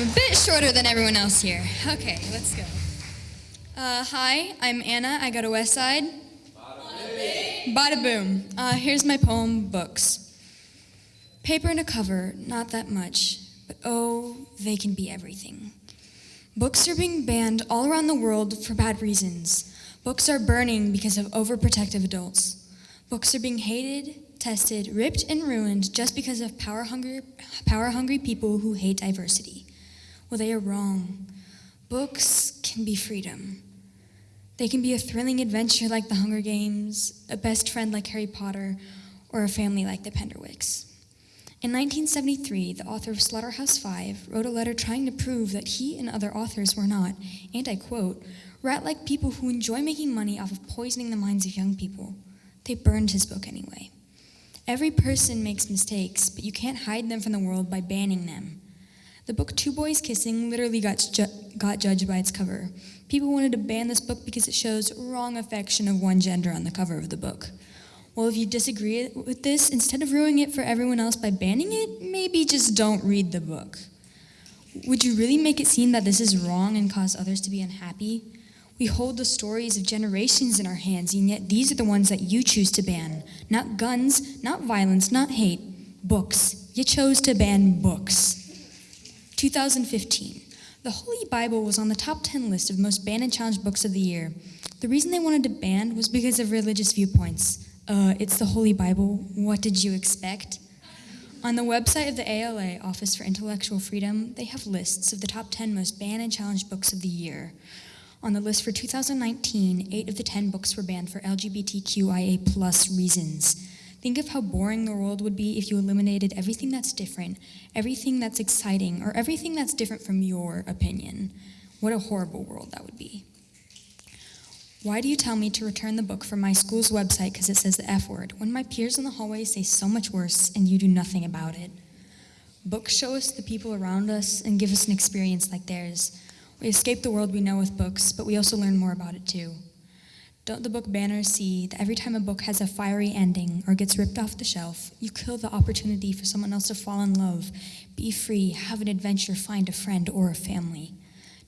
I'm a bit shorter than everyone else here. Okay, let's go. Uh, hi, I'm Anna. I go to West Side. Bada boom. Uh, here's my poem, Books. Paper and a cover, not that much, but oh, they can be everything. Books are being banned all around the world for bad reasons. Books are burning because of overprotective adults. Books are being hated, tested, ripped, and ruined just because of power hungry, power hungry people who hate diversity. Well, they are wrong. Books can be freedom. They can be a thrilling adventure like the Hunger Games, a best friend like Harry Potter, or a family like the Penderwicks. In 1973, the author of Slaughterhouse Five wrote a letter trying to prove that he and other authors were not, and I quote, rat like people who enjoy making money off of poisoning the minds of young people. They burned his book anyway. Every person makes mistakes, but you can't hide them from the world by banning them. The book Two Boys Kissing literally got, ju got judged by its cover. People wanted to ban this book because it shows wrong affection of one gender on the cover of the book. Well, if you disagree with this, instead of ruining it for everyone else by banning it, maybe just don't read the book. Would you really make it seem that this is wrong and cause others to be unhappy? We hold the stories of generations in our hands, and yet these are the ones that you choose to ban. Not guns, not violence, not hate, books. You chose to ban books. 2015. The Holy Bible was on the top 10 list of most banned and challenged books of the year. The reason they wanted to ban was because of religious viewpoints. Uh, it's the Holy Bible. What did you expect? On the website of the ALA, Office for Intellectual Freedom, they have lists of the top 10 most banned and challenged books of the year. On the list for 2019, eight of the 10 books were banned for LGBTQIA plus reasons. Think of how boring the world would be if you eliminated everything that's different, everything that's exciting, or everything that's different from your opinion. What a horrible world that would be. Why do you tell me to return the book from my school's website because it says the F word, when my peers in the hallway say so much worse and you do nothing about it? Books show us the people around us and give us an experience like theirs. We escape the world we know with books, but we also learn more about it too. Don't the book banners see that every time a book has a fiery ending or gets ripped off the shelf, you kill the opportunity for someone else to fall in love, be free, have an adventure, find a friend or a family?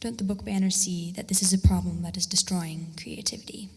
Don't the book banners see that this is a problem that is destroying creativity?